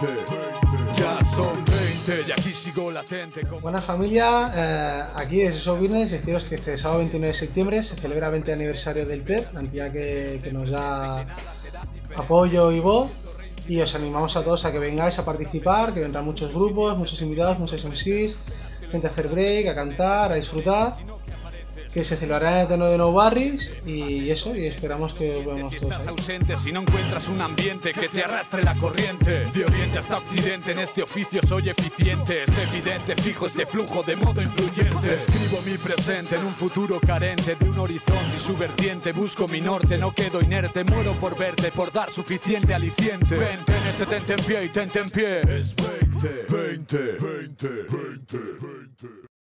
Ya son 20 y aquí sigo latente como... Buenas familia, eh, aquí desde Sobines deciros que este sábado 29 de septiembre se celebra el 20 aniversario del TEP, la entidad que, que nos da apoyo y voz. Y os animamos a todos a que vengáis a participar, que vendrán muchos grupos, muchos invitados, muchos MCs, gente a hacer break, a cantar, a disfrutar que se celebrará el Eterno de No Barris y eso, y esperamos que os veamos Si estás ausente, si no encuentras un ambiente que te arrastre la corriente. De oriente hasta occidente, en este oficio soy eficiente. Es evidente, fijo este flujo de modo influyente. Escribo mi presente en un futuro carente De un horizonte y su vertiente. Busco mi norte, no quedo inerte. Muero por verte, por dar suficiente aliciente. Vente en este tente en pie y tente en pie. Es 20, 20, 20, 20, 20